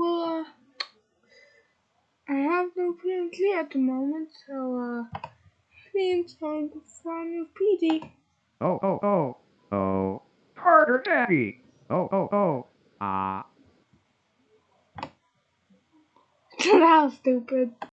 Well, uh, I have no PNG at the moment, so, uh, please hold from your PD. Oh, oh, oh, oh. Carter Daddy. Oh, oh, oh. Ah. that was stupid.